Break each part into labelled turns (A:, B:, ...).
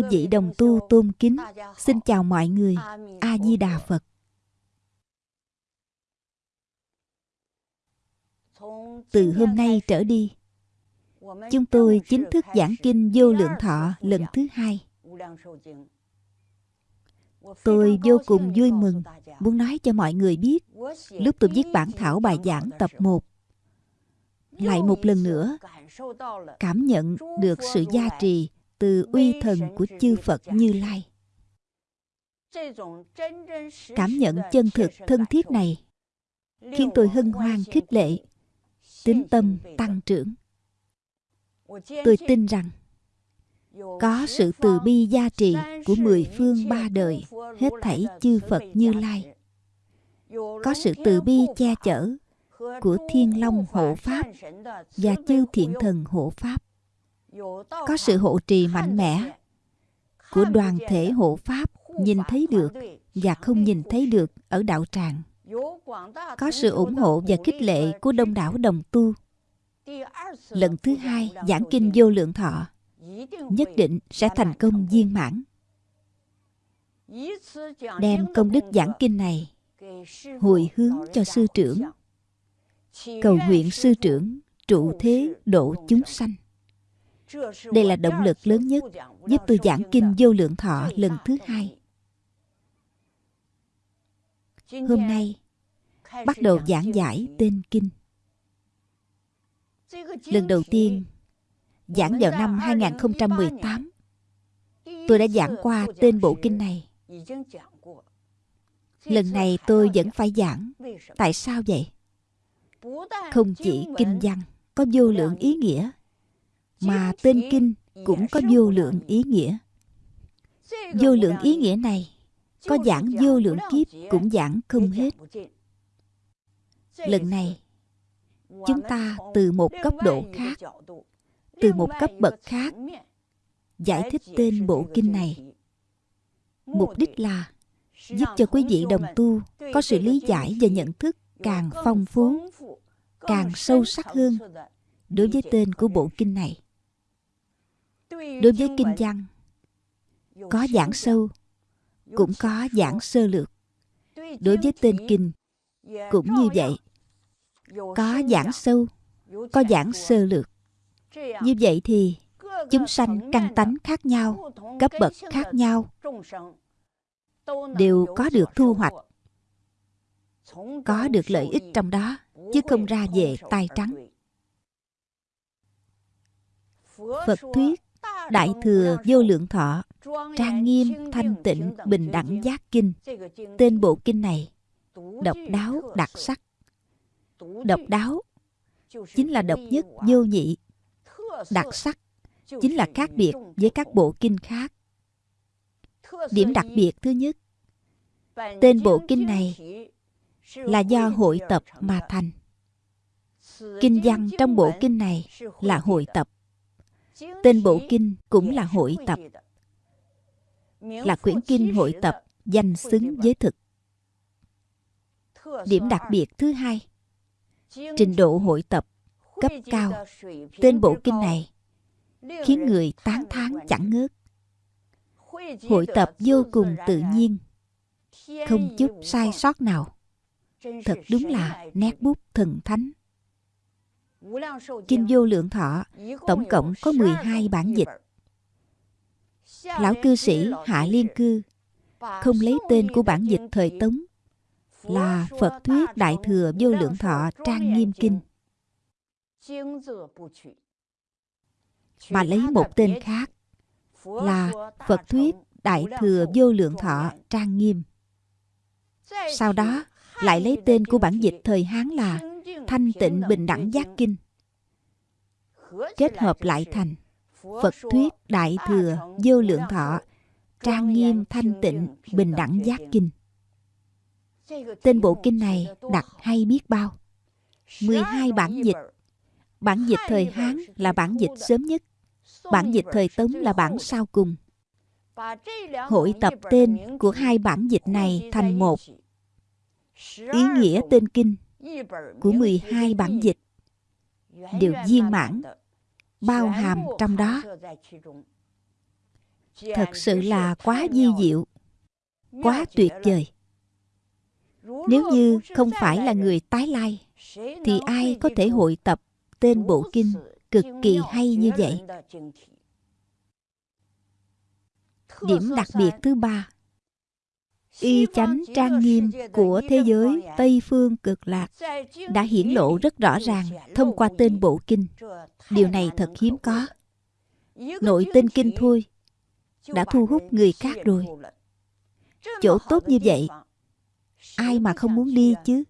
A: Chư vị đồng tu tôn kính, xin chào mọi người. A-di-đà Phật. Từ hôm nay trở đi, chúng tôi chính thức giảng kinh vô lượng thọ lần thứ hai. Tôi vô cùng vui mừng muốn nói cho mọi người biết lúc tôi viết bản thảo bài giảng tập 1 lại một lần nữa cảm nhận được sự gia trì từ uy thần của chư Phật Như Lai. Cảm nhận chân thực thân thiết này khiến tôi hân hoan khích lệ, tính tâm tăng trưởng. Tôi tin rằng có sự từ bi gia trì của mười phương ba đời hết thảy chư Phật Như Lai. Có sự từ bi che chở của Thiên Long hộ Pháp và chư thiện thần hộ Pháp. Có sự hộ trì mạnh mẽ của đoàn thể hộ Pháp nhìn thấy được và không nhìn thấy được ở đạo tràng. Có sự ủng hộ và khích lệ của đông đảo đồng tu. Lần thứ hai, giảng kinh vô lượng thọ, nhất định sẽ thành công viên mãn. Đem công đức giảng kinh này hồi hướng cho sư trưởng cầu nguyện sư trưởng trụ thế độ chúng sanh đây là động lực lớn nhất giúp tôi giảng kinh vô lượng thọ lần thứ hai. Hôm nay, bắt đầu giảng giải tên kinh. Lần đầu tiên, giảng vào năm 2018 tôi đã giảng qua tên bộ kinh này. Lần này tôi vẫn phải giảng. Tại sao vậy? Không chỉ kinh văn có vô lượng ý nghĩa mà tên kinh cũng có vô lượng ý nghĩa. Vô lượng ý nghĩa này có giảng vô lượng kiếp cũng giảng không hết. Lần này, chúng ta từ một cấp độ khác, từ một cấp bậc khác, giải thích tên bộ kinh này. Mục đích là giúp cho quý vị đồng tu có sự lý giải và nhận thức càng phong phú, càng sâu sắc hơn đối với tên của bộ kinh này đối với kinh văn, có giảng sâu, cũng có giảng sơ lược. Đối với tên kinh, cũng như vậy. Có giảng sâu, có giảng sơ lược. Như vậy thì chúng sanh căn tánh khác nhau, cấp bậc khác nhau, đều có được thu hoạch, có được lợi ích trong đó, chứ không ra về tay trắng. Phật thuyết đại thừa vô lượng thọ, trang nghiêm thanh tịnh bình đẳng giác kinh. Tên bộ kinh này, độc đáo đặc sắc. Độc đáo chính là độc nhất, vô nhị. Đặc sắc chính là khác biệt với các bộ kinh khác. Điểm đặc biệt thứ nhất, tên bộ kinh này là do hội tập mà thành. Kinh văn trong bộ kinh này là hội tập tên bộ kinh cũng là hội tập. Là quyển kinh hội tập danh xứng với thực. Điểm đặc biệt thứ hai, trình độ hội tập cấp cao. Tên bộ kinh này khiến người tán thán chẳng ngớt. Hội tập vô cùng tự nhiên, không chút sai sót nào. Thật đúng là nét bút thần thánh. Kinh vô lượng thọ, tổng cộng có 12 bản dịch. Lão cư sĩ Hạ Liên Cư không lấy tên của bản dịch thời Tống, là Phật Thuyết Đại Thừa Vô Lượng Thọ Trang Nghiêm Kinh mà lấy một tên khác, là Phật Thuyết Đại Thừa Vô Lượng Thọ Trang Nghiêm. Sau đó, lại lấy tên của bản dịch thời Hán là Thanh Tịnh Bình Đẳng Giác Kinh. Kết hợp lại thành Phật Thuyết Đại Thừa Vô Lượng Thọ, Trang Nghiêm, Thanh Tịnh, Bình Đẳng Giác Kinh. Tên bộ kinh này đặt hay biết bao. 12 bản dịch. Bản dịch thời Hán là bản dịch sớm nhất. Bản dịch thời Tống là bản sau cùng. Hội tập tên của hai bản dịch này thành một. Ý nghĩa tên kinh của 12 bản dịch đều viên mãn, bao hàm trong đó. thật sự là quá di diệu quá tuyệt vời nếu như không phải là người tái lai thì ai có thể hội tập tên bộ kinh cực kỳ hay như vậy điểm đặc biệt thứ ba y chánh trang nghiêm của thế giới tây phương cực lạc đã hiển lộ rất rõ ràng thông qua tên bộ kinh. điều này thật hiếm có. Nội tên kinh thôi đã thu hút người khác rồi. chỗ tốt như vậy ai mà không muốn đi chứ?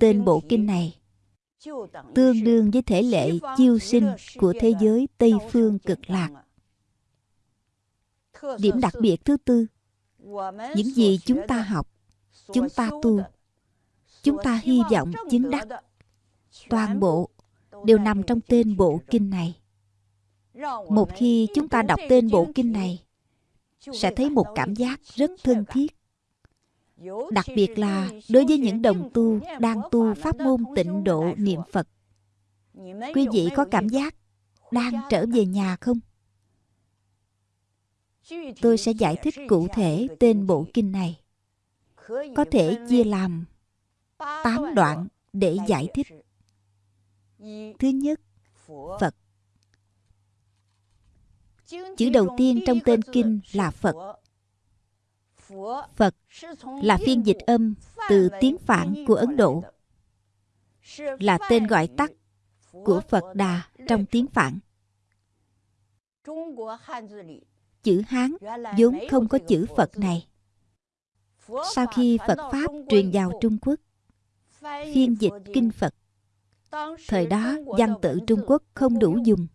A: tên bộ kinh này tương đương với thể lệ chiêu sinh của thế giới tây phương cực lạc. Điểm đặc biệt thứ tư những gì chúng ta học chúng ta tu. chúng ta hy vọng chứng đắc. toàn bộ đều nằm trong tên bộ kinh này. một khi chúng ta đọc tên bộ kinh này sẽ thấy một cảm giác rất thân thiết. Đặc biệt là đối với những đồng tu đang tu pháp môn tịnh độ niệm phật. Quý vị có cảm giác đang trở về nhà không tôi sẽ giải thích cụ thể tên bộ kinh này. Có thể chia làm tám đoạn để giải thích. Thứ nhất, phật. Chữ đầu tiên trong tên kinh là phật. Phật là phiên dịch âm từ tiếng phạn của ấn độ, là tên gọi tắt của phật đà trong tiếng phạn chữ hán, vốn không có chữ phật này. Sau khi phật pháp truyền vào trung quốc, phiên dịch kinh phật, thời đó văn tự trung quốc không đủ dùng.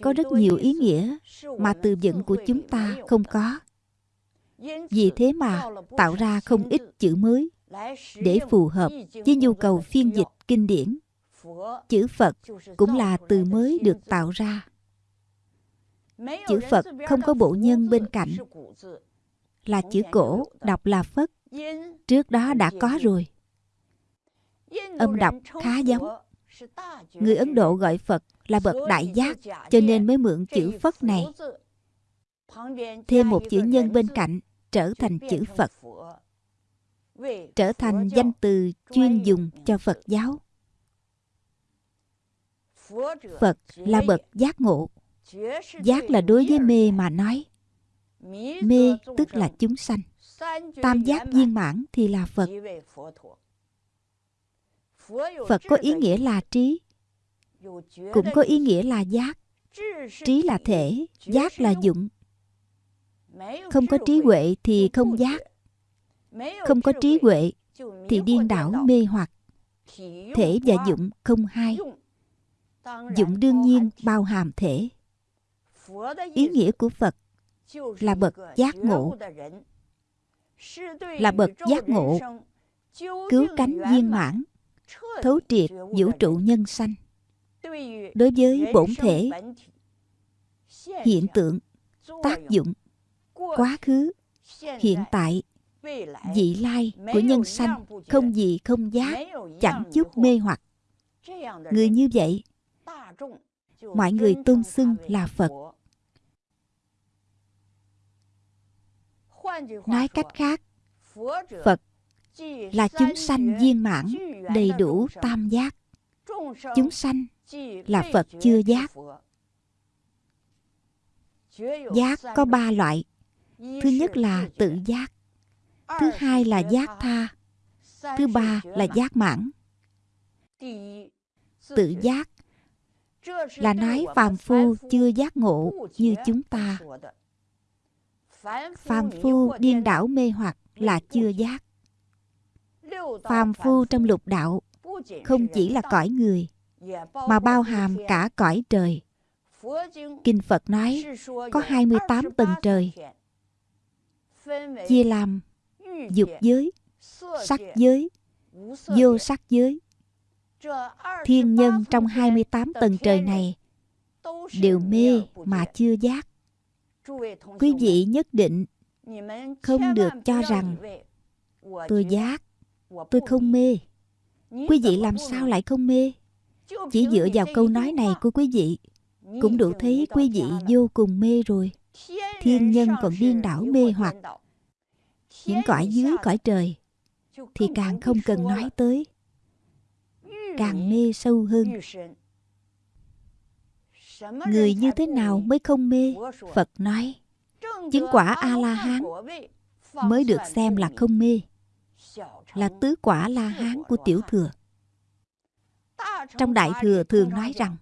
A: Có rất nhiều ý nghĩa mà từ vựng của chúng ta không có. Vì thế mà tạo ra không ít chữ mới để phù hợp với nhu cầu phiên dịch kinh điển. Chữ phật cũng là từ mới được tạo ra chữ phật không có bộ nhân bên cạnh. là chữ cổ đọc là phất trước đó đã có rồi. Âm đọc khá giống. Người ấn độ gọi phật là bậc đại giác cho nên mới mượn chữ phất này. Thêm một chữ nhân bên cạnh trở thành chữ phật. Trở thành danh từ chuyên dùng cho phật giáo. phật là bậc giác ngộ giác là đối với mê mà nói. Mê tức là chúng sanh. Tam giác viên mãn thì là phật. Phật có ý nghĩa là trí. Cũng có ý nghĩa là giác. Trí là thể, giác là dụng. Không có trí huệ thì không giác. Không có trí huệ thì điên đảo, mê hoặc. Thể và dụng không hai. Dụng đương nhiên bao hàm thể ý nghĩa của phật là bậc giác ngộ là bậc giác ngộ cứu cánh viên mãn thấu triệt vũ trụ nhân sanh đối với bổn thể hiện tượng tác dụng quá khứ hiện tại vị lai của nhân sanh không gì không giác chẳng chút mê hoặc người như vậy mọi người tôn xưng là phật. Nói cách khác, phật là chúng sanh viên mãn, đầy đủ tam giác. Chúng sanh là phật chưa giác. Giác có ba loại. Thứ nhất là tự giác, thứ hai là giác tha, thứ ba là giác mãn. Tự giác là nói phàm phu chưa giác ngộ như chúng ta. Phàm phu điên đảo mê hoặc là chưa giác. Phàm phu trong lục đạo không chỉ là cõi người, mà bao hàm cả cõi trời. Kinh phật nói có 28 tầng trời. Chia làm dục giới, sắc giới, vô sắc giới thiên nhân trong 28 tầng trời này đều mê mà chưa giác. Quý vị nhất định không được cho rằng tôi giác, tôi không mê. Quý vị làm sao lại không mê? Chỉ dựa vào câu nói này của quý vị cũng đủ thấy quý vị vô cùng mê rồi. Thiên nhân còn điên đảo mê hoặc những cõi dưới cõi trời thì càng không cần nói tới càng mê sâu hơn. Người như thế nào mới không mê? Phật nói, chứng quả a la hán mới được xem là không mê, là tứ quả la hán của tiểu thừa. Trong đại thừa thường nói rằng,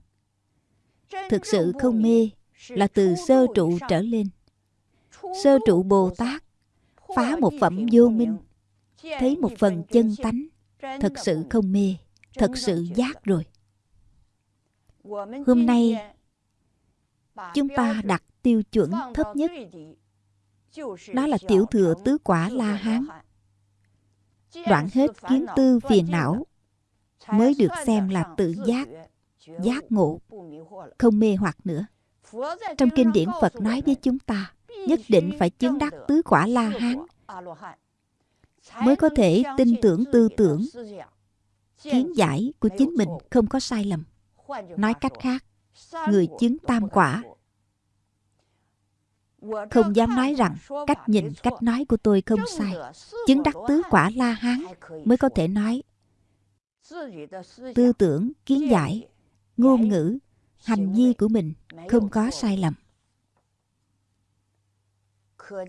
A: thực sự không mê là từ sơ trụ trở lên. Sơ trụ bồ tát phá một phẩm vô minh, thấy một phần chân tánh, thật sự không mê thật sự giác rồi. Hôm nay, chúng ta đặt tiêu chuẩn thấp nhất. Đó là tiểu thừa tứ quả la hán. Đoạn hết kiến tư phiền não mới được xem là tự giác giác ngộ, không mê hoặc nữa. Trong kinh điển phật nói với chúng ta, nhất định phải chứng đắc tứ quả la hán mới có thể tin tưởng tư tưởng kiến giải của chính mình không có sai lầm. nói cách khác người chứng tam quả. không dám nói rằng cách nhìn cách nói của tôi không sai. chứng đắc tứ quả la hán mới có thể nói tư tưởng kiến giải ngôn ngữ hành vi của mình không có sai lầm.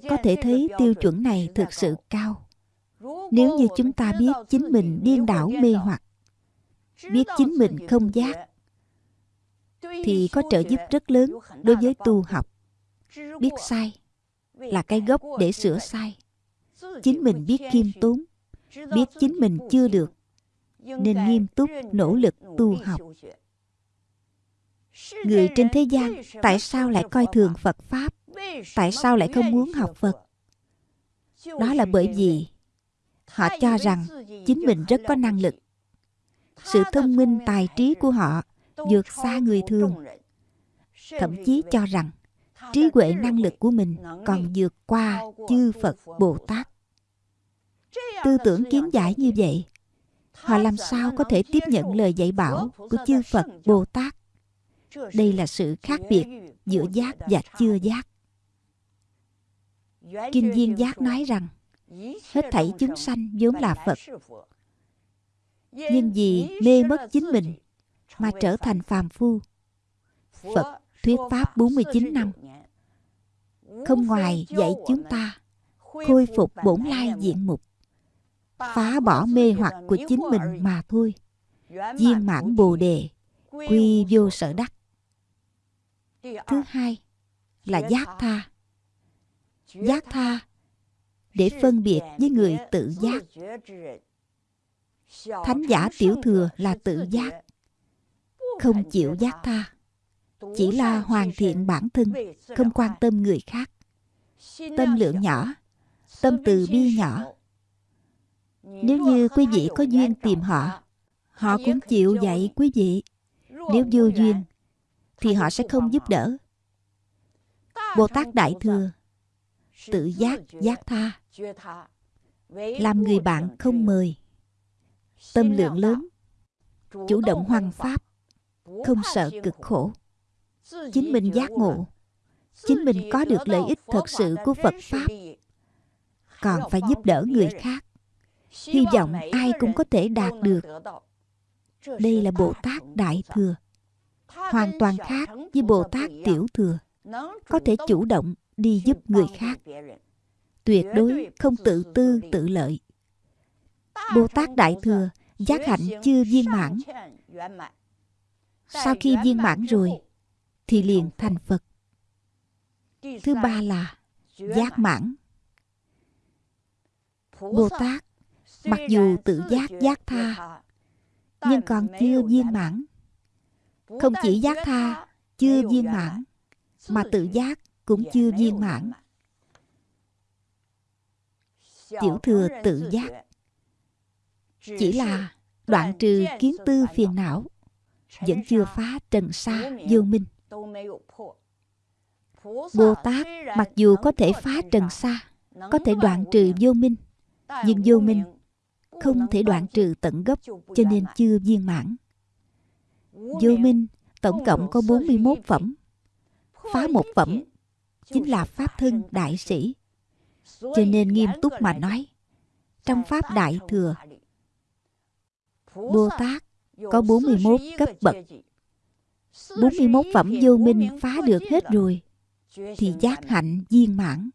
A: Có thể thấy tiêu chuẩn này thực sự cao nếu như chúng ta biết chính mình điên đảo mê hoặc biết chính mình không giác thì có trợ giúp rất lớn đối với tu học. Biết sai là cái gốc để sửa sai. chính mình biết khiêm tốn biết chính mình chưa được nên nghiêm túc nỗ lực tu học. người trên thế gian tại sao lại coi thường phật pháp? tại sao lại không muốn học phật? đó là bởi vì họ cho rằng chính mình rất có năng lực. Sự thông minh tài trí của họ vượt xa người thường. Thậm chí cho rằng trí huệ năng lực của mình còn vượt qua chư phật bồ tát tư tưởng kiến giải như vậy, họ làm sao có thể tiếp nhận lời dạy bảo của chư phật bồ tát đây là sự khác biệt giữa giác và chưa giác. Kinh viên giác nói rằng hết thảy chúng sanh vốn là phật. nhưng vì mê mất chính mình mà trở thành phàm phu. phật thuyết pháp 49 năm. không ngoài dạy chúng ta khôi phục bổn lai diện mục phá bỏ mê hoặc của chính mình mà thôi. viên mãn bồ đề quy vô sở đắc。thứ hai là giác tha. giác tha để phân biệt với người tự giác. Thánh giả tiểu thừa là tự giác, không chịu giác tha, chỉ là hoàn thiện bản thân, không quan tâm người khác. Tâm lượng nhỏ, tâm từ bi nhỏ. Nếu như quý vị có duyên tìm họ họ cũng chịu dạy quý vị. Nếu vô duyên, thì họ sẽ không giúp đỡ. Bồ tát đại thừa, tự giác giác tha làm người bạn không mời. Tâm lượng lớn. Chủ động hoằng pháp. Không sợ cực khổ. Chính mình giác ngộ. Chính mình có được lợi ích thật sự của phật pháp. Còn phải giúp đỡ người khác. Hy vọng ai cũng có thể đạt được. Đây là bồ tát đại thừa. Hoàn toàn khác với bồ tát tiểu thừa. Có thể chủ động đi giúp người khác tuyệt đối không tự tư, tự lợi. Bồ tát đại thừa giác hạnh chưa viên mãn. Sau khi viên mãn rồi, thì liền thành phật. Thứ ba là giác mãn. Bồ tát mặc dù tự giác giác tha, nhưng còn chưa viên mãn. Không chỉ giác tha, chưa viên mãn, mà tự giác cũng chưa viên mãn tiểu thừa tự giác chỉ là đoạn trừ kiến tư phiền não, vẫn chưa phá trần sa vô minh bồ tát mặc dù có thể phá trần sa có thể đoạn trừ vô minh, nhưng vô minh không thể đoạn trừ tận gốc, cho nên chưa viên mãn vô minh Tổng cộng có 41 phẩm. Phá một phẩm chính là Pháp thân đại sĩ. Cho nên nghiêm túc mà nói, trong Pháp Đại Thừa, Bồ Tát có 41 cấp bậc. 41 phẩm vô minh phá được hết rồi, thì giác hạnh viên mãn.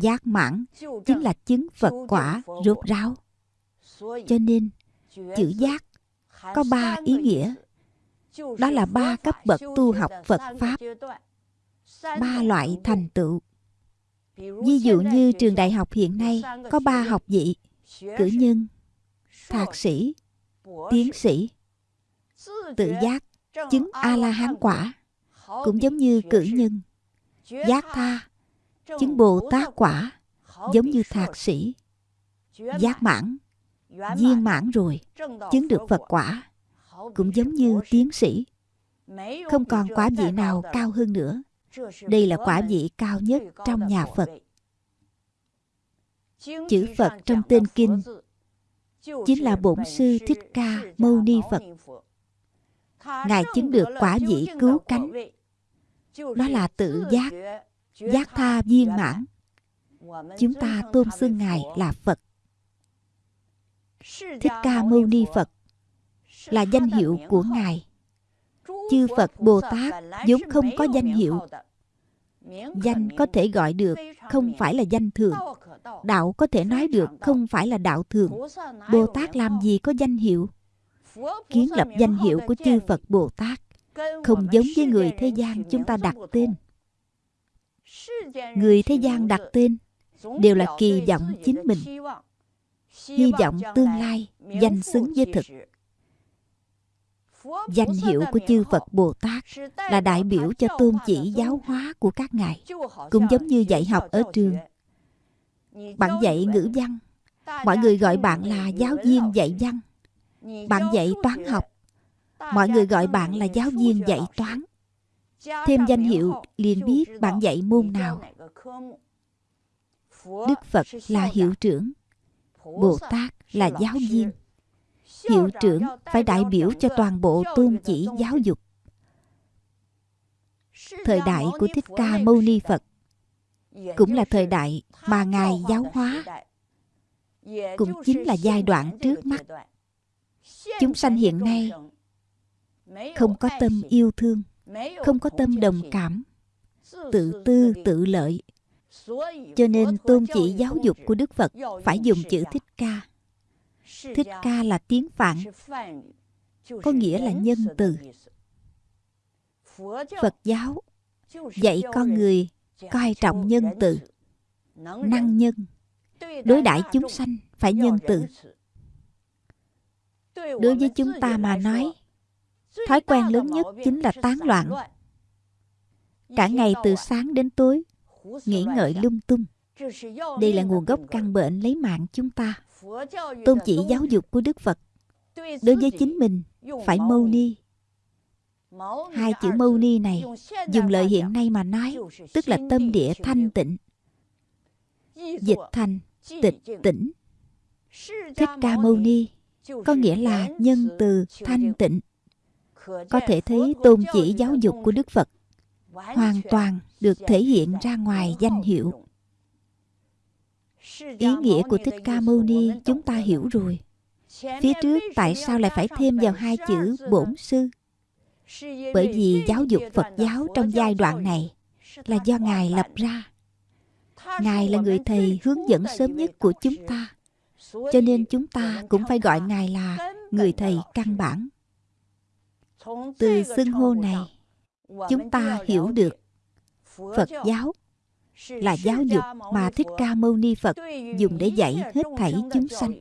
A: Giác mãn chính là chứng Phật quả rốt ráo. Cho nên, chữ giác có ba ý nghĩa. Đó là ba cấp bậc tu học Phật Pháp. Ba loại thành tựu. Ví dụ như trường đại học hiện nay có ba học vị, cử nhân, thạc sĩ, tiến sĩ. Tự giác, chứng A-la-hán quả, cũng giống như cử nhân. Giác tha, chứng Bồ Tát quả, giống như thạc sĩ. Giác mãn, viên mãn rồi, chứng được Phật quả, cũng giống như tiến sĩ. Không còn quả vị nào cao hơn nữa. Đây là quả vị cao nhất trong nhà Phật. Chữ Phật trong tên Kinh chính là Bổn Sư Thích Ca Mâu Ni Phật. Ngài chứng được quả vị cứu cánh. Đó là tự giác, giác tha viên mãn. Chúng ta tôn xưng Ngài là Phật. Thích Ca Mâu Ni Phật là danh hiệu của Ngài. Chư Phật Bồ Tát vốn không có danh hiệu. Danh có thể gọi được, không phải là danh thường. Đạo có thể nói được, không phải là đạo thường. Bồ Tát làm gì có danh hiệu? Kiến lập danh hiệu của chư Phật Bồ Tát không giống với người thế gian chúng ta đặt tên. Người thế gian đặt tên đều là kỳ vọng chính mình hy vọng tương lai danh xứng với thực danh hiệu của chư phật bồ tát là đại biểu cho tôn chỉ giáo hóa của các ngài cũng giống như dạy học ở trường. Bạn dạy ngữ văn. mọi người gọi bạn là giáo viên dạy văn. bạn dạy toán học. Mọi người gọi bạn là giáo viên dạy toán. Thêm danh hiệu liền biết bạn dạy môn nào? đức phật là hiệu trưởng. Bồ Tát là giáo viên. Hiệu trưởng phải đại biểu cho toàn bộ tôn chỉ giáo dục. Thời đại của Thích Ca Mâu Ni Phật cũng là thời đại mà Ngài giáo hóa. Cũng chính là giai đoạn trước mắt. Chúng sanh hiện nay không có tâm yêu thương, không có tâm đồng cảm, tự tư tự lợi, cho nên tôn chỉ giáo dục của Đức Phật phải dùng chữ Thích Ca. Thích Ca là tiếng Phạn, có nghĩa là nhân từ. Phật giáo dạy con người coi trọng nhân từ, năng nhân, đối đãi chúng sanh phải nhân từ. Đối với chúng ta mà nói, thói quen lớn nhất chính là tán loạn. Cả ngày từ sáng đến tối, nghĩ ngợi lung tung. Đây là nguồn gốc căn bệnh lấy mạng chúng ta. Tôn chỉ giáo dục của Đức Phật đối với chính mình phải mâu ni. Hai chữ mâu ni này dùng lời hiện nay mà nói tức là tâm địa thanh tịnh. Dịch thành tịch tỉnh. Thích Ca Mâu Ni có nghĩa là nhân từ thanh tịnh. Có thể thấy tôn chỉ giáo dục của Đức Phật hoàn toàn được thể hiện ra ngoài danh hiệu ý nghĩa của thích ca mâu ni chúng ta hiểu rồi. Phía trước tại sao lại phải thêm vào hai chữ bổn sư? Bởi vì giáo dục phật giáo trong giai đoạn này là do ngài lập ra. Ngài là người thầy hướng dẫn sớm nhất của chúng ta, cho nên chúng ta cũng phải gọi ngài là người thầy căn bản. Từ xưng hô này, chúng ta hiểu được Phật giáo là giáo dục mà Thích Ca Mâu Ni Phật dùng để dạy hết thảy chúng sanh.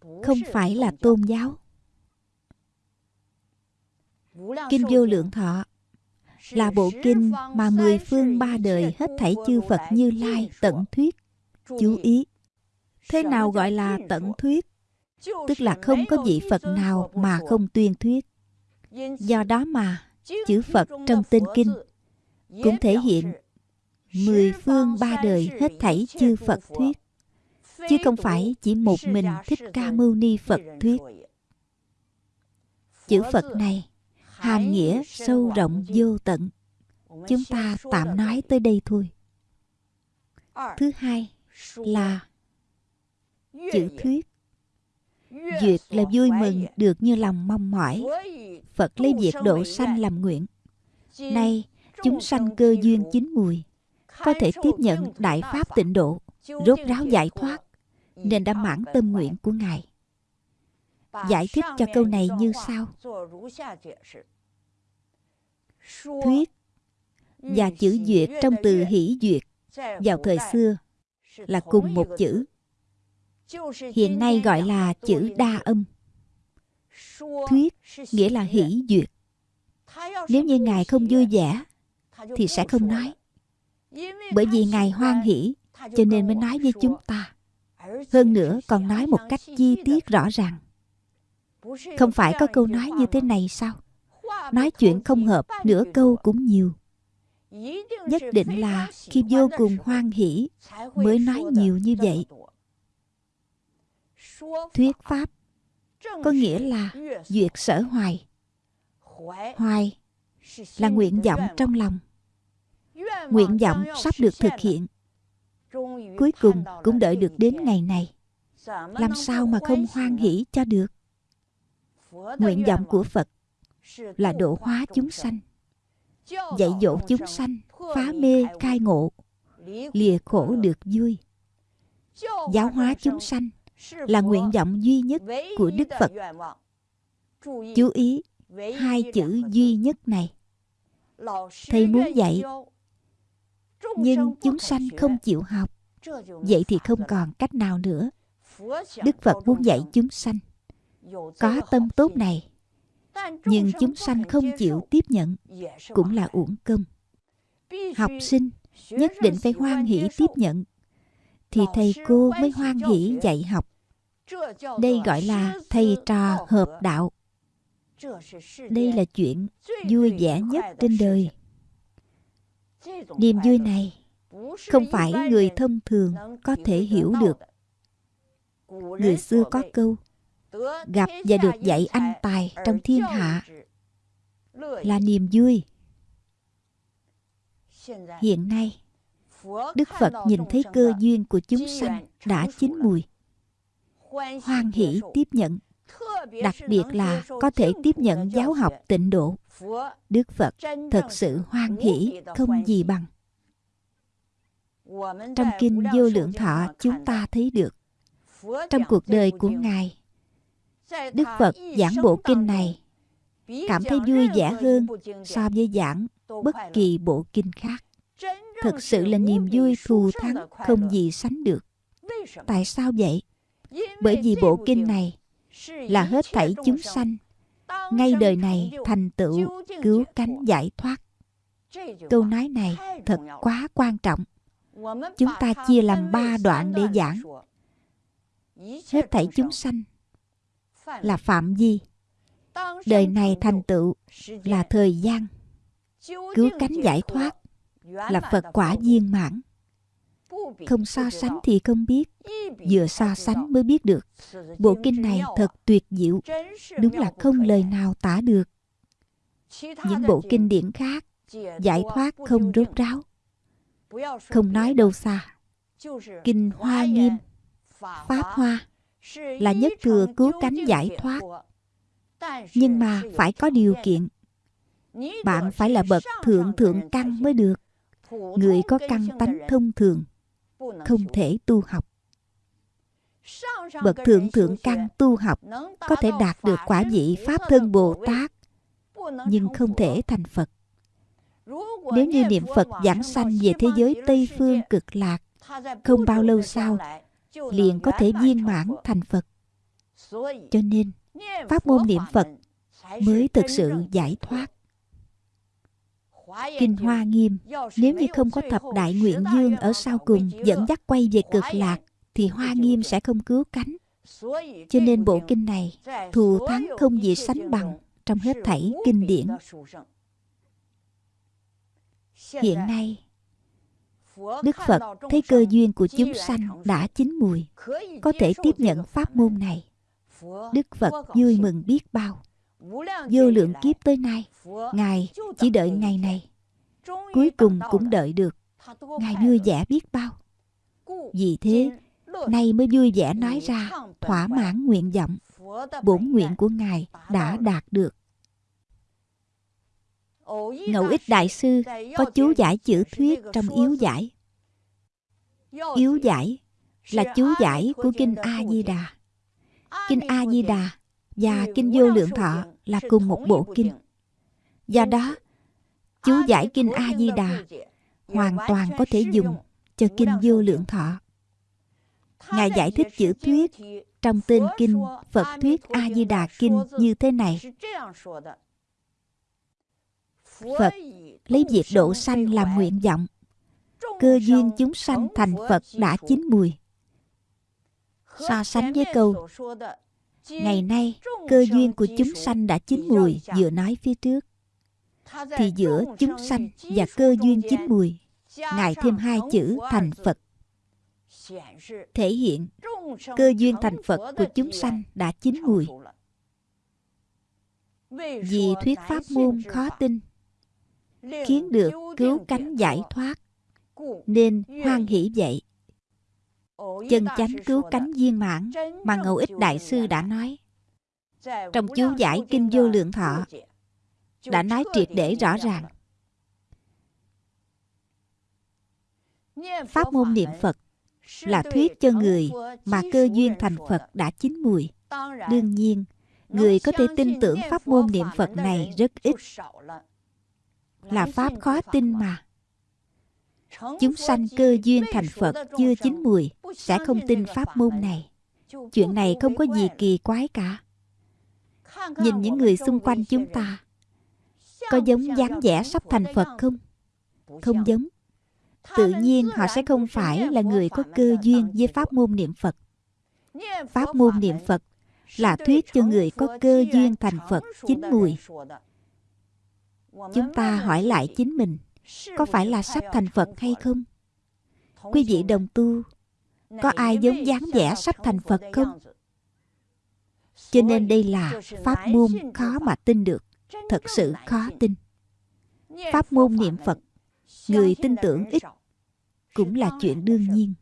A: Không phải là tôn giáo. Kinh Vô Lượng Thọ là bộ kinh mà mười phương ba đời hết thảy chư Phật Như Lai tận thuyết. Chú ý, thế nào gọi là tận thuyết? Tức là không có vị Phật nào mà không tuyên thuyết. Do đó mà chữ Phật trong tên kinh cũng thể hiện mười phương ba đời hết thảy chư Phật thuyết. Chứ không phải chỉ một mình thích ca mâu ni Phật thuyết. Chữ Phật này, hàm nghĩa sâu rộng vô tận. Chúng ta tạm nói tới đây thôi. Thứ hai là chữ thuyết. Duyệt là vui mừng được như lòng mong mỏi. Phật lấy việc độ sanh làm nguyện. Nay, chúng sanh cơ duyên chín mùi có thể tiếp nhận đại pháp tịnh độ, rốt ráo giải thoát, nên đã mãn tâm nguyện của ngài. Giải thích cho câu này như sau. Thuyết và chữ duyệt trong từ hỷ duyệt vào thời xưa là cùng một chữ. Hiện nay gọi là chữ đa âm. Thuyết nghĩa là hỷ duyệt. Nếu như ngài không vui vẻ, thì sẽ không nói bởi vì ngài hoan hỷ, cho nên mới nói với chúng ta. Hơn nữa, còn nói một cách chi tiết rõ ràng. Không phải có câu nói như thế này sao? Nói chuyện không hợp, nửa câu cũng nhiều. Nhất định là khi vô cùng hoan hỷ, mới nói nhiều như vậy. Thuyết pháp có nghĩa là duyệt sở hoài. Hoài là nguyện vọng trong lòng nguyện vọng sắp được thực hiện. Cuối cùng cũng đợi được đến ngày này. Làm sao mà không hoan hỷ cho được? Nguyện vọng của phật là độ hóa chúng sanh, dạy dỗ chúng sanh, phá mê khai ngộ, lìa khổ được vui. Giáo hóa chúng sanh là nguyện vọng duy nhất của đức phật. Chú ý hai chữ duy nhất này. Thầy muốn dạy nhưng chúng sanh không chịu học. vậy thì không còn cách nào nữa. Đức phật muốn dạy chúng sanh có tâm tốt này nhưng chúng sanh không chịu tiếp nhận cũng là uổng công. học sinh nhất định phải hoan hỷ tiếp nhận。Thì thầy cô mới hoan hỷ dạy học。đây gọi là thầy trò hợp đạo。đây là chuyện vui vẻ nhất trên đời niềm vui này không phải người thông thường có thể hiểu được. người xưa có câu gặp và được dạy anh tài trong thiên hạ. Là niềm vui. Hiện nay đức phật nhìn thấy cơ duyên của chúng sanh đã chín mùi. Hoan hỷ tiếp nhận đặc biệt là có thể tiếp nhận giáo học tịnh độ đức phật thật sự hoan hỷ không gì bằng. Trong kinh vô lượng thọ chúng ta thấy được trong cuộc đời của ngài đức phật giảng bộ kinh này cảm thấy vui vẻ hơn so với giảng bất kỳ bộ kinh khác. Thực sự là niềm vui thù thắng không gì sánh được. Tại sao vậy? Bởi vì bộ kinh này là hết thảy chúng sanh ngay đời này, thành tựu cứu cánh giải thoát. Câu nói này thật quá quan trọng. Chúng ta chia làm ba đoạn để giảng. Hết thảy chúng sanh là phạm vi. Đời này thành tựu là thời gian. Cứu cánh giải thoát là phật quả viên mãn không so sánh thì không biết. Vừa so sánh mới biết được. Bộ kinh này thật tuyệt diệu. Đúng là không lời nào tả được. Những bộ kinh điển khác giải thoát không rốt ráo. Không nói đâu xa. Kinh hoa nghiêm pháp hoa là nhất thừa cứu cánh giải thoát. nhưng mà phải có điều kiện. bạn phải là bậc thượng thượng căn mới được. Người có căn tánh thông thường không thể tu học. Bậc thượng thượng căn tu học có thể đạt được quả vị pháp thân bồ tát, nhưng không thể thành phật. Nếu như niệm phật giảng sanh về thế giới tây phương cực lạc, không bao lâu sau, liền có thể viên mãn thành phật. Cho nên, pháp môn niệm phật mới thực sự giải thoát. Kinh Hoa Nghiêm Nếu như không có thập đại nguyện dương ở sau cùng dẫn dắt quay về cực lạc thì Hoa Nghiêm sẽ không cứu cánh. Cho nên bộ kinh này thù thắng không gì sánh bằng trong hết thảy kinh điển. Hiện nay, Đức Phật thấy cơ duyên của chúng sanh đã chín mùi, có thể tiếp nhận pháp môn này. Đức Phật vui mừng biết bao. Vô lượng kiếp tới nay, Ngài chỉ đợi ngày này. Cuối cùng cũng đợi được. Ngài vui vẻ biết bao. Vì thế, nay mới vui vẻ nói ra thỏa mãn nguyện vọng. Bổn nguyện của Ngài đã đạt được. Ngẫu ích Đại Sư có chú giải chữ thuyết trong yếu giải. Yếu giải là chú giải của Kinh A-di-đà. Kinh A-di-đà và Kinh Vô Lượng Thọ là cùng một bộ kinh. Do đó, chú giải Kinh A-di-đà hoàn toàn có thể dùng cho Kinh Vô Lượng Thọ. Ngài giải thích chữ thuyết trong tên kinh Phật thuyết A Di Đà kinh như thế này. Phật lấy việc độ sanh làm nguyện vọng. Cơ duyên chúng sanh thành Phật đã chín mùi. So sánh với câu Ngày nay, cơ duyên của chúng sanh đã chín mùi vừa nói phía trước. Thì giữa chúng sanh và cơ duyên chín mùi, Ngài thêm hai chữ thành Phật. Thể hiện cơ duyên thành Phật của chúng sanh đã chín mùi. Vì thuyết pháp môn khó tin, khiến được cứu cánh giải thoát, nên hoan hỷ vậy. Chân chánh cứu cánh viên mãn mà Ngẫu Ích Đại Sư đã nói. Trong chú giải Kinh Vô Lượng Thọ, đã nói triệt để rõ ràng. Pháp môn niệm Phật là thuyết cho người mà cơ duyên thành Phật đã chín mùi. Đương nhiên, người có thể tin tưởng pháp môn niệm Phật này rất ít. Là pháp khó tin mà. Chúng sanh cơ duyên thành Phật chưa chín mùi sẽ không tin pháp môn này. Chuyện này không có gì kỳ quái cả. Nhìn những người xung quanh chúng ta, có giống dáng vẻ sắp thành Phật không? Không giống tự nhiên họ sẽ không phải là người có cơ duyên với pháp môn niệm Phật. Pháp môn niệm Phật là thuyết cho người có cơ duyên thành Phật chín mùi. Chúng ta hỏi lại chính mình, có phải là sắp thành Phật hay không? Quý vị đồng tu, có ai giống dáng vẻ sắp thành Phật không? Cho nên đây là pháp môn khó mà tin được, thật sự khó tin. Pháp môn niệm Phật, người tin tưởng ít cũng là chuyện đương nhiên.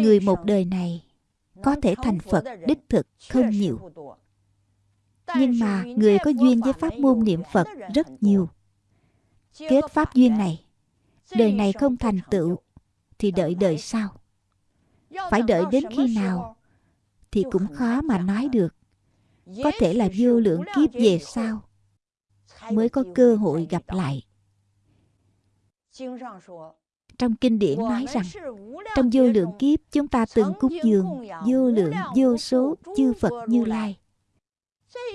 A: Người một đời này có thể thành phật đích thực không nhiều. Nhưng mà người có duyên với pháp môn niệm phật rất nhiều kết pháp duyên này. Đời này không thành tựu thì đợi đời sau. phải đợi đến khi nào thì cũng khó mà nói được. Có thể là vô lượng kiếp về sau mới có cơ hội gặp lại. Trong kinh điển nói rằng trong vô lượng kiếp chúng ta từng cúng dường vô lượng vô số chư Phật Như Lai.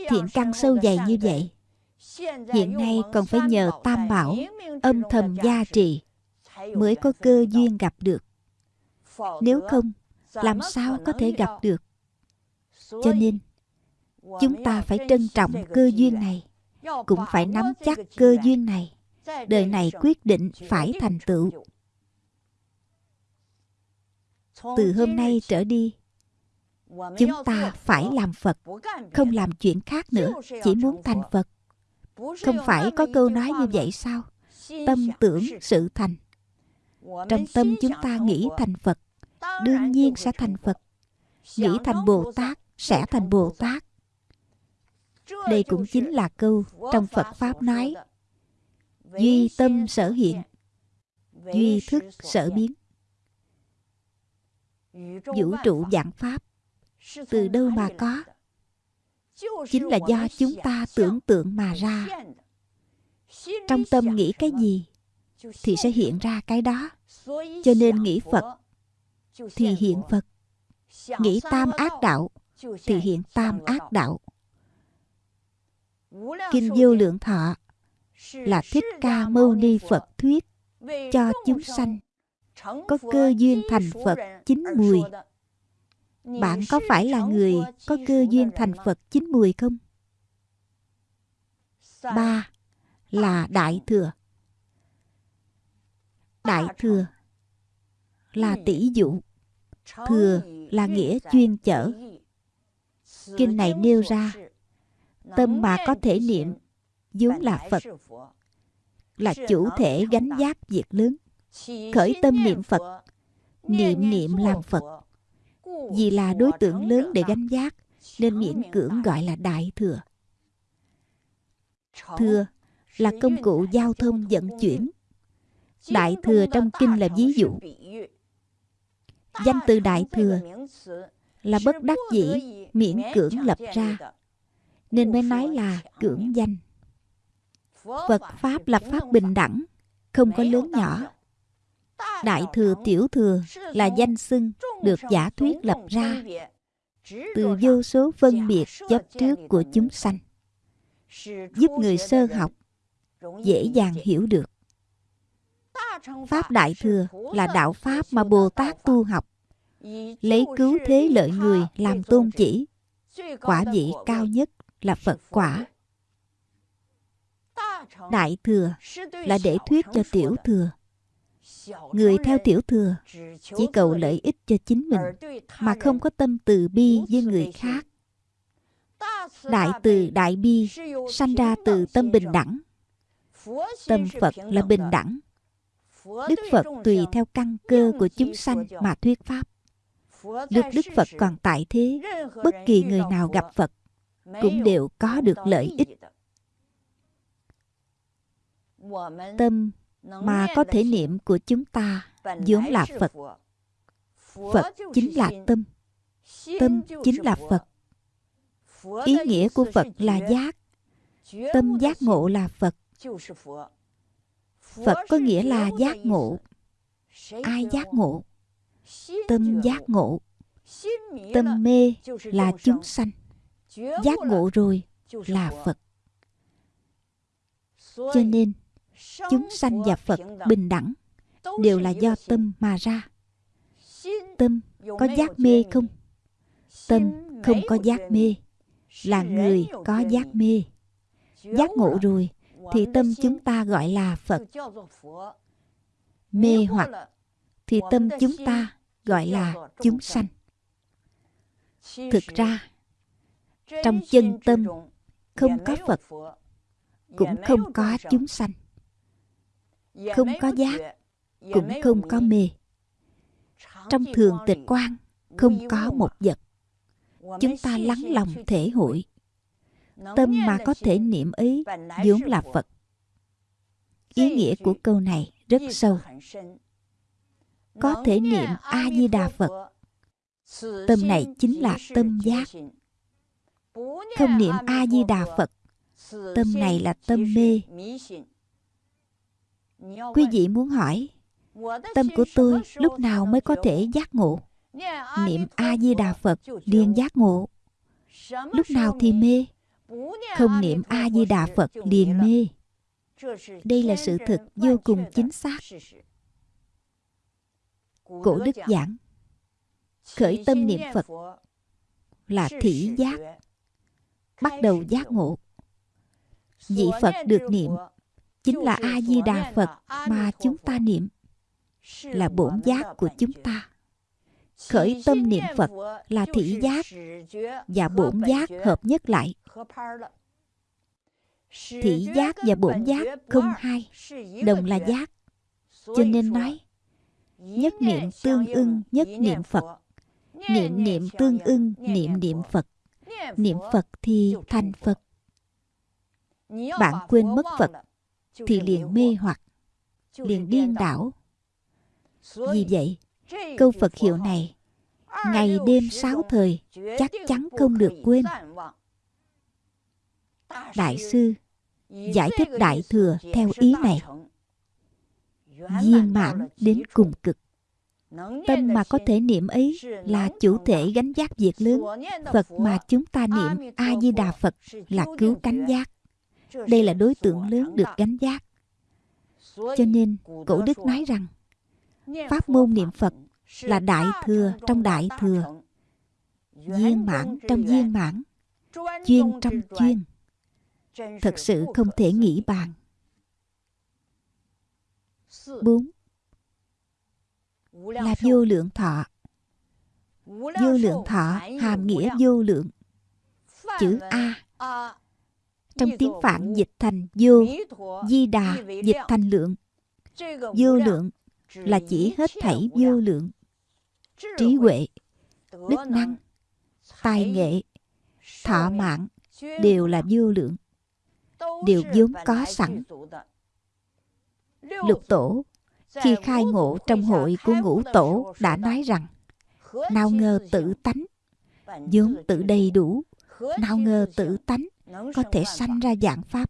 A: Thiện căn sâu dày như vậy. Hiện nay còn phải nhờ Tam Bảo âm thầm gia trì mới có cơ duyên gặp được. Nếu không, làm sao có thể gặp được? Cho nên, chúng ta phải trân trọng cơ duyên này, cũng phải nắm chắc cơ duyên này. Đời này quyết định phải thành tựu từ hôm nay trở đi chúng ta phải làm phật không làm chuyện khác nữa chỉ muốn thành phật không phải có câu nói như vậy sao? Tâm tưởng sự thành. Trong tâm chúng ta nghĩ thành phật, đương nhiên sẽ thành phật. Nghĩ thành bồ tát sẽ thành bồ tát. Đây cũng chính là câu trong phật pháp nói. Duy tâm sở hiện, duy thức sở biến. Vũ trụ dạng pháp, từ đâu mà có? Chính là do chúng ta tưởng tượng mà ra. Trong tâm nghĩ cái gì thì sẽ hiện ra cái đó. Cho nên nghĩ phật thì hiện phật. Nghĩ tam ác đạo thì hiện tam ác đạo. Kinh vô lượng thọ là thích ca mâu ni phật thuyết cho chúng sanh. Có cơ duyên thành Phật chín mùi. Bạn có phải là người có cơ duyên thành Phật chín mùi không? Ba là Đại Thừa. Đại Thừa là tỷ dụ. Thừa là nghĩa chuyên chở. Kinh này nêu ra Tâm mà có thể niệm vốn là Phật, là chủ thể gánh giác việc lớn. Khởi tâm niệm Phật, niệm niệm làm Phật. Vì là đối tượng lớn để gánh giác, nên miễn cưỡng gọi là Đại Thừa. Thừa là công cụ giao thông vận chuyển. Đại Thừa trong kinh là ví dụ. Danh từ Đại Thừa là bất đắc dĩ miễn cưỡng lập ra. nên mới nói là cưỡng danh. Phật pháp là pháp bình đẳng không có lớn nhỏ đại thừa tiểu thừa là danh xưng được giả thuyết lập ra từ vô số phân biệt chấp trước của chúng sanh, giúp người sơ học dễ dàng hiểu được. Pháp đại thừa là đạo pháp mà bồ tát tu học, lấy cứu thế lợi người làm tôn chỉ, quả vị cao nhất là phật quả. Đại thừa là để thuyết cho tiểu thừa người theo tiểu thừa chỉ cầu lợi ích cho chính mình mà không có tâm từ bi với người khác. Đại từ đại bi sanh ra từ tâm bình đẳng. Tâm phật là bình đẳng. Đức phật tùy theo căn cơ của chúng sanh mà thuyết pháp. Được Đức Phật còn tại thế, bất kỳ người nào gặp Phật cũng đều có được lợi ích. Tâm mà có thể niệm của chúng ta vốn là Phật. Phật chính là tâm. Tâm chính là Phật. Ý nghĩa của Phật là giác. Tâm giác ngộ là Phật. Phật có nghĩa là giác ngộ. Ai giác ngộ? tâm giác ngộ tâm mê là chúng sanh giác ngộ rồi là phật cho nên chúng sanh và phật bình đẳng, đều là do tâm mà ra. Tâm có giác mê không? Tâm không có giác mê, là người có giác mê. Giác ngộ rồi thì tâm chúng ta gọi là phật. Mê hoặc thì tâm chúng ta gọi là chúng sanh. Thực ra, trong chân tâm không có phật, cũng không có chúng sanh không có giác cũng không có mê. trong thường tịch quan không có một vật. Chúng ta lắng lòng thể hội. Tâm mà có thể niệm ấy vốn là phật. Ý nghĩa của câu này rất sâu. có thể niệm a di đà phật. Tâm này chính là tâm giác. không niệm a di đà phật. Tâm này là tâm mê quý vị muốn hỏi tâm của tôi lúc nào mới có thể giác ngộ? Niệm a di đà phật liền giác ngộ. lúc nào thì mê? Không niệm a di đà phật liền mê. Đây là sự thực vô cùng chính xác. Cổ đức giảng. Khởi tâm niệm phật là thị giác bắt đầu giác ngộ. Vị phật được niệm chính là a di đà phật mà chúng ta niệm. Là bổn giác của chúng ta. Khởi tâm niệm phật là thị giác và bổn giác hợp nhất lại. Thị giác và bổn giác không hai, đồng là giác. Cho nên nói, nhất niệm tương ưng, nhất niệm phật. Niệm niệm tương ưng, niệm niệm phật. Niệm phật thì thành phật. Bạn quên mất phật thì liền mê hoặc liền điên đảo. Vì vậy câu phật hiệu này ngày đêm sáu thời chắc chắn không được quên. Đại sư giải thích đại thừa theo ý này. Viên mãn đến cùng cực. Tâm mà có thể niệm ấy là chủ thể gánh giác việc lớn. Phật mà chúng ta niệm a di đà phật là cứu cánh giác đây là đối tượng lớn được gánh giác cho nên, cổ đức nói rằng, pháp môn niệm phật là đại thừa trong đại thừa, viên mãn trong viên mãn, chuyên trong chuyên. Thật sự không thể nghĩ bàn. 4. Là vô lượng thọ. Vô lượng thọ hàm nghĩa vô lượng. Chữ A. Trong tiếng Phạn dịch thành vô, Di Đà dịch thành lượng. Vô lượng là chỉ hết thảy vô lượng. Trí huệ, đức năng, tài nghệ, thọ mạng đều là vô lượng. Đều vốn có sẵn. Lục tổ khi khai ngộ trong hội của ngũ tổ đã nói rằng nào ngờ tự tánh vốn tự đầy đủ nào ngờ tự tánh có thể sanh ra dạng pháp.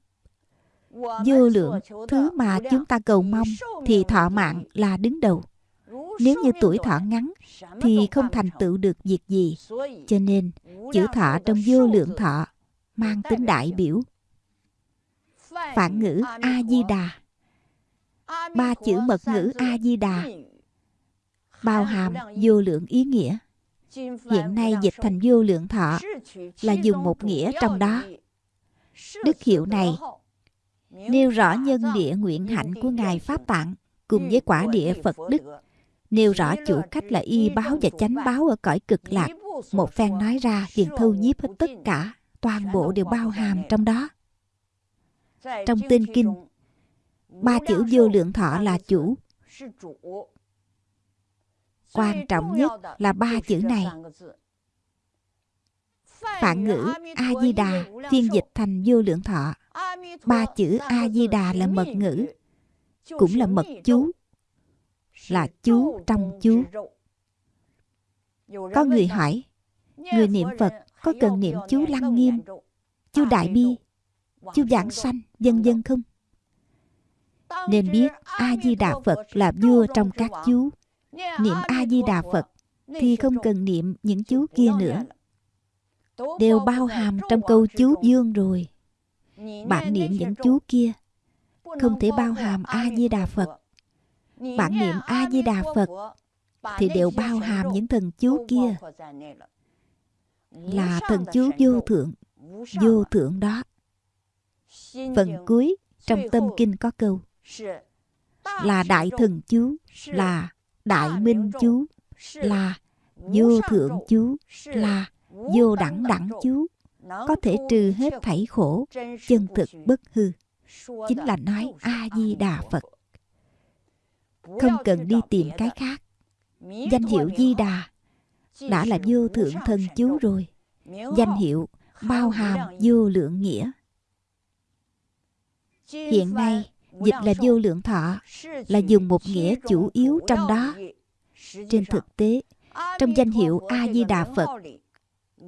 A: Vô lượng thứ mà chúng ta cầu mong thì thọ mạng là đứng đầu. nếu như tuổi thọ ngắn thì không thành tựu được việc gì. Cho nên chữ thọ trong vô lượng thọ mang tính đại biểu. Phản ngữ a di đà ba chữ mật ngữ a di đà bao hàm vô lượng ý nghĩa. Hiện nay dịch thành vô lượng thọ là dùng một nghĩa trong đó đức hiệu này, nêu rõ nhân địa nguyện hạnh của ngài pháp tạng cùng với quả địa phật đức, nêu rõ chủ cách là y báo và chánh báo ở cõi cực lạc. Một phen nói ra, liền thu nhiếp hết tất cả, toàn bộ đều bao hàm trong đó. Trong tinh kinh, ba chữ vô lượng thọ là chủ. Quan trọng nhất là ba chữ này phạn ngữ a di đà phiên dịch thành vô lượng thọ. Ba chữ a di đà là mật ngữ, cũng là mật chú, là chú trong chú. Có người hỏi, người niệm phật có cần niệm chú lăng nghiêm, chú đại bi, chú giảng sanh dân dân không? Nên biết a di đà phật là vua trong các chú. Niệm a di đà phật thì không cần niệm những chú kia nữa đều bao hàm trong câu chú dương rồi. Bạn niệm những chú kia không thể bao hàm a di đà phật. Bạn niệm a di đà phật thì đều bao hàm những thần chú kia. là thần chú vô thượng vô thượng đó. Phần cuối trong tâm kinh có câu là đại thần chú là đại minh chú là vô thượng chú là vô đẳng đẳng chú. Có thể trừ hết thảy khổ chân thực bất hư. Chính là nói a di đà phật. không cần đi tìm cái khác. Danh hiệu di đà đã là vô thượng thần chú rồi. Danh hiệu bao hàm vô lượng nghĩa. Hiện nay dịch là vô lượng thọ là dùng một nghĩa chủ yếu trong đó. trên thực tế trong danh hiệu a di đà phật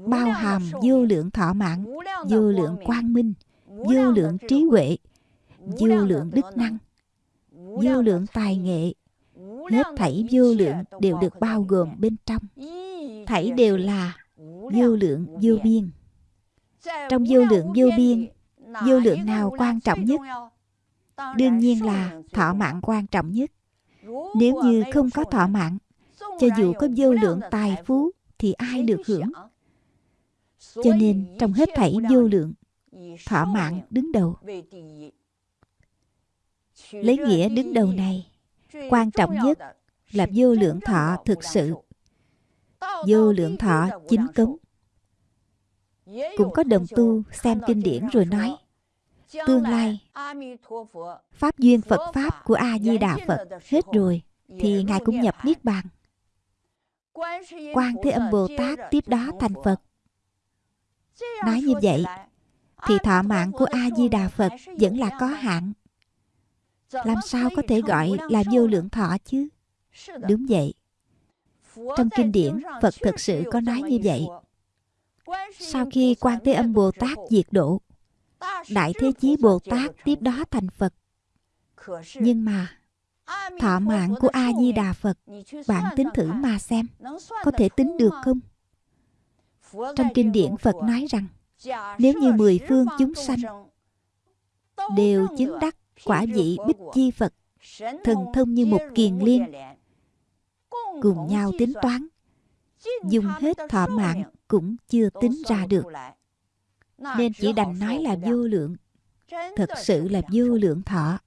A: bao hàm vô lượng thọ mạng vô lượng quang minh vô lượng trí huệ vô lượng đức năng vô lượng tài nghệ. Hết thảy vô lượng đều được bao gồm bên trong. Thảy đều là vô lượng vô biên. Trong vô lượng vô biên vô lượng nào quan trọng nhất? đương nhiên là thọ mạng quan trọng nhất. Nếu như không có thọ mạng cho dù có vô lượng tài phú thì ai được hưởng cho nên trong hết thảy vô lượng thọ mạng đứng đầu. lấy nghĩa đứng đầu này quan trọng nhất là vô lượng thọ thực sự. vô lượng thọ chính cống. Cũng có đồng tu xem kinh điển rồi nói tương lai pháp duyên phật pháp của a di đà phật hết rồi thì ngài cũng nhập niết bàn. Quan thế âm bồ tát tiếp đó thành phật nói như vậy thì thọ mạng của a di đà phật vẫn là có hạn. Làm sao có thể gọi là vô lượng thọ chứ? Đúng vậy. Trong kinh điển phật thực sự có nói như vậy. Sau khi quan thế âm bồ tát diệt độ đại thế chí bồ tát tiếp đó thành phật. Nhưng mà thọ mạng của a di đà phật bạn tính thử mà xem có thể tính được không trong kinh điển phật nói rằng nếu như mười phương chúng sanh đều chứng đắc quả vị bích chi phật thần thông như một kiền liên cùng nhau tính toán dùng hết thọ mạng cũng chưa tính ra được. Nên chỉ đành nói là vô lượng thật sự là vô lượng thọ.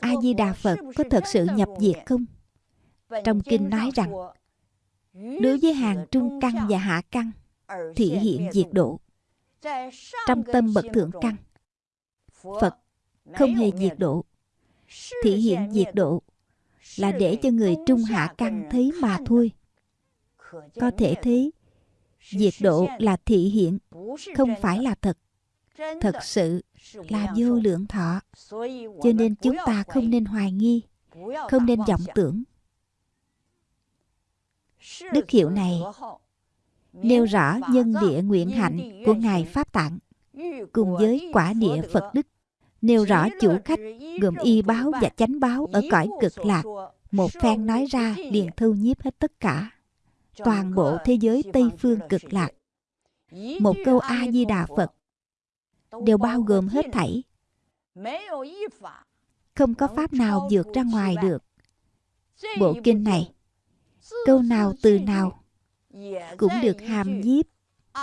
A: A di đà phật có thật sự nhập diệt không? Trong kinh nói rằng đối với hàng trung căn và hạ căn thị hiện diệt độ Trong tâm bậc thượng căn. Phật không hề diệt độ. Thị hiện diệt độ Là để cho người trung hạ căn thấy mà thôi. Có thể thấy, Diệt độ là thị hiện, Không phải là thật. Thật sự là vô lượng thọ. Cho nên chúng ta không nên hoài nghi, Không nên vọng tưởng. Đức hiệu này nêu rõ nhân địa nguyện hạnh của Ngài Pháp Tạng, cùng với quả địa Phật Đức, nêu rõ chủ khách gồm y báo và chánh báo ở cõi cực lạc, một phen nói ra liền thu nhiếp hết tất cả. Toàn bộ thế giới tây phương cực lạc, một câu a di đà phật, đều bao gồm hết thảy. Không có pháp nào vượt ra ngoài được. Bộ kinh này câu nào từ nào cũng được hàm nhiếp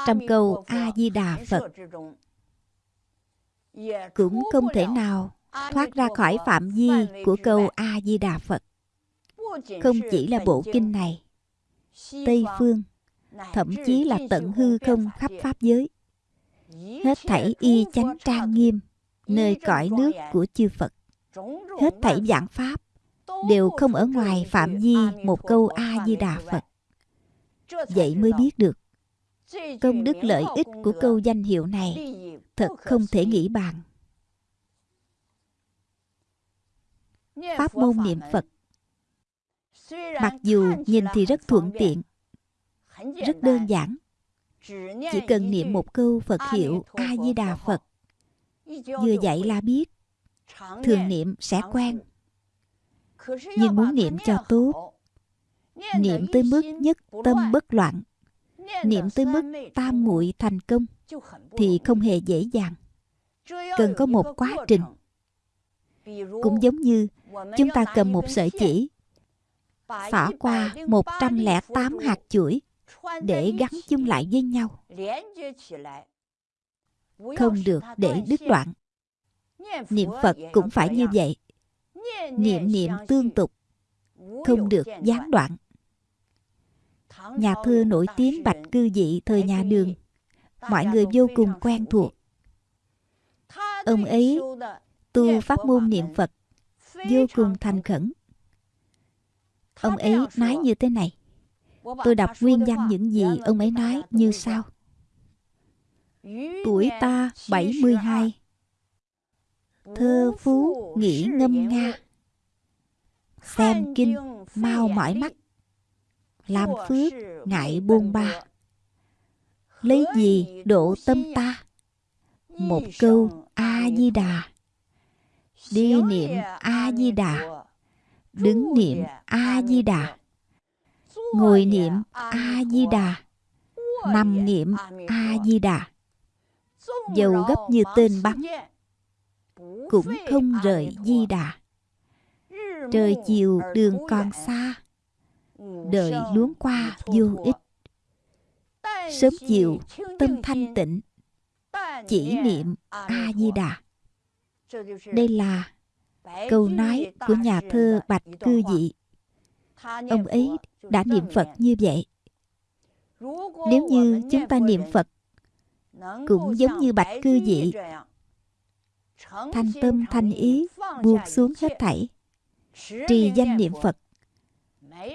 A: trong câu a di đà phật. Cũng không thể nào thoát ra khỏi phạm vi của câu a di đà phật. Không chỉ là bộ kinh này, tây phương, thậm chí là tận hư không khắp pháp giới, hết thảy y chánh trang nghiêm nơi cõi nước của chư phật, hết thảy giảng pháp đều không ở ngoài phạm vi một câu a di đà phật. Vậy mới biết được, công đức lợi ích của câu danh hiệu này thật không thể nghĩ bàn. Pháp môn niệm phật. Mặc dù nhìn thì rất thuận tiện, rất đơn giản. Chỉ cần niệm một câu phật hiệu a di đà phật, vừa dạy là biết, thường niệm sẽ quen nhưng muốn niệm cho tốt, niệm tới mức nhất tâm bất loạn, niệm tới mức tam muội thành công thì không hề dễ dàng. Cần có một quá trình. Cũng giống như chúng ta cầm một sợi chỉ xỏ qua 108 hạt chuỗi để gắn chung lại với nhau. Không được để đứt đoạn. Niệm phật cũng phải như vậy niệm niệm tương tục, không được gián đoạn. Nhà thơ nổi tiếng bạch cư dị thời nhà đường, mọi người vô cùng quen thuộc. Ông ấy tu pháp môn niệm phật, vô cùng thành khẩn. Ông ấy nói như thế này, tôi đọc nguyên văn những gì ông ấy nói như sau. Tuổi ta 72 thơ phú nghĩ ngâm nga. Xem kinh mau mỏi mắt. Làm phước ngại bôn ba. Lấy gì độ tâm ta? một câu a di đà. đi niệm a di đà. đứng niệm a di đà. ngồi niệm a di đà. Nằm niệm a di đà. Dầu gấp như tên bắn cũng không rời di đà. Trời chiều đường còn xa, đời luống qua vô ích. Sớm chiều tâm thanh tịnh, chỉ niệm a di đà đây là câu nói của nhà thơ bạch cư dị. Ông ấy đã niệm phật như vậy. Nếu như chúng ta niệm phật, cũng giống như bạch cư dị thanh tâm thanh ý buông xuống hết thảy. trì danh niệm phật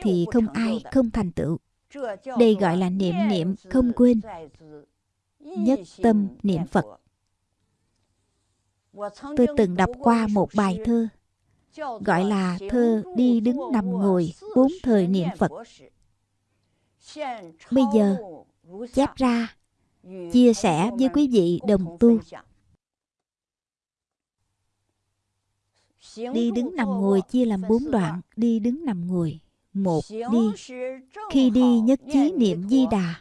A: thì không ai không thành tựu. Đây gọi là niệm niệm không quên. nhất tâm niệm phật. tôi từng đọc qua một bài thơ gọi là thơ đi đứng nằm ngồi bốn thời niệm phật. bây giờ chép ra chia sẻ với quý vị đồng tu đi đứng nằm ngồi chia làm bốn đoạn. đi đứng nằm ngồi. Một đi. khi đi nhất trí niệm di đà.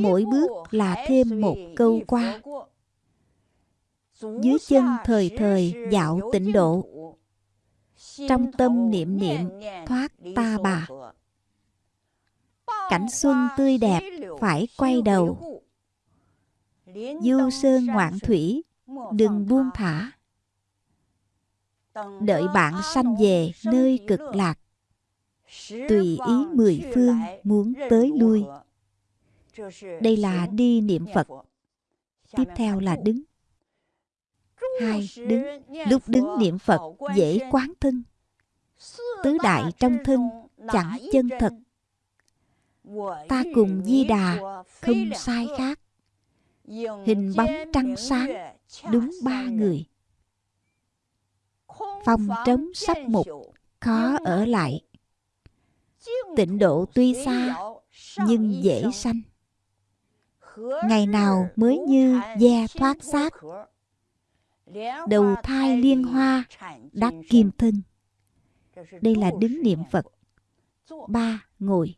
A: mỗi bước là thêm một câu qua. dưới chân thời thời dạo tịnh độ. trong tâm niệm niệm thoát ta bà. cảnh xuân tươi đẹp phải quay đầu. du sơn ngoạn thủy đừng buông thả đợi bạn sanh về nơi cực lạc. Tùy ý mười phương muốn tới lui. đây là đi niệm phật. tiếp theo là đứng. Hai đứng. lúc đứng niệm phật dễ quán thân. Tứ đại trong thân chẳng chân thật. Ta cùng di đà không sai khác. Hình bóng trăng sáng đúng ba người phòng trống sắp mục khó ở lại. tịnh độ tuy xa nhưng dễ sanh. Ngày nào mới như da thoát xác đầu thai liên hoa đắc kim thân. Đây là đứng niệm phật. ba ngồi.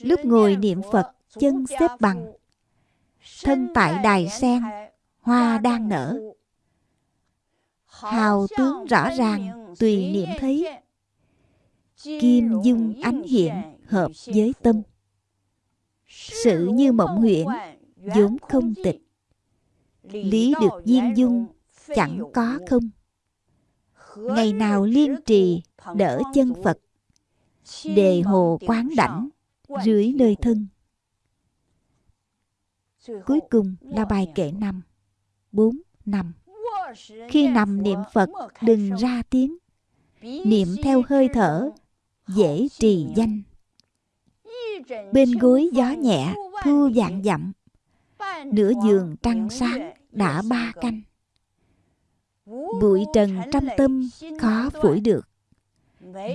A: lúc ngồi niệm phật chân xếp bằng. thân tại đài sen hoa đang nở hào tướng rõ ràng, tùy niệm thấy. Kim dung ánh hiện hợp với tâm. Sự như mộng huyễn vốn không tịch. Lý được viên dung chẳng có không. Ngày nào liên trì, đỡ chân phật. Đề hồ quán đảnh dưới nơi thân. Cuối cùng là bài kệ năm, bốn năm khi nằm niệm phật, đừng ra tiếng. Niệm theo hơi thở, dễ trì danh. Bên gối gió nhẹ, thu dạng dặm. Nửa giường trăng sáng đã ba canh. Bụi trần trăm tâm khó phủi được.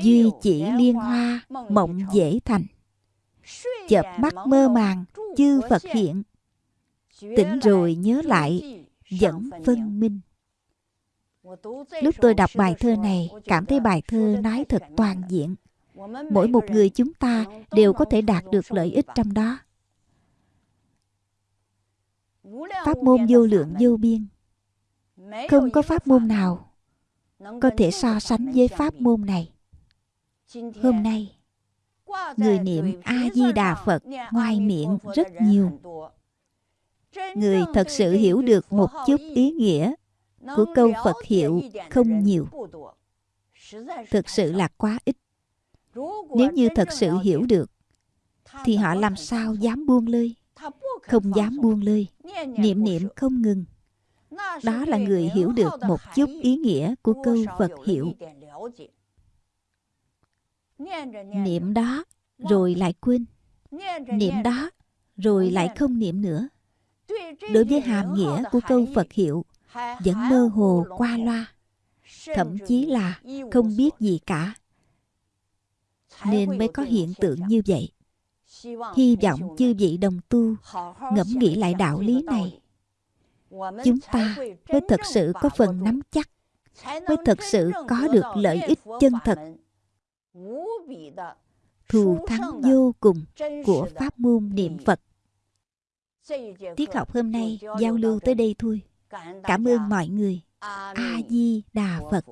A: Duy chỉ liên hoa, mộng dễ thành. Chợp mắt mơ màng, chư phật hiện. Tỉnh rồi nhớ lại, vẫn phân minh lúc tôi đọc bài thơ này, cảm thấy bài thơ nói thật toàn diện. Mỗi một người chúng ta đều có thể đạt được lợi ích trong đó. Pháp môn vô lượng vô biên. Không có pháp môn nào có thể so sánh với pháp môn này. Hôm nay, người niệm a di đà phật ngoài miệng rất nhiều. Người thật sự hiểu được một chút ý nghĩa của câu phật hiệu không nhiều. Thực sự là quá ít. nếu như thật sự hiểu được thì họ làm sao dám buông lơi? không dám buông lơi. niệm niệm không ngừng. đó là người hiểu được một chút ý nghĩa của câu phật hiệu niệm đó rồi lại quên niệm đó rồi lại không niệm nữa。đối với hàm nghĩa của câu phật hiệu vẫn mơ hồ qua loa. Thậm chí là không biết gì cả. Nên mới có hiện tượng như vậy. Hy vọng chư vị đồng tu ngẫm nghĩ lại đạo lý này. Chúng ta mới thật sự có phần nắm chắc, mới thật sự có được lợi ích chân thật. Thù thắng vô cùng của pháp môn niệm phật. Tiết học hôm nay giao lưu tới đây thôi cảm ơn mọi người. A di đà phật.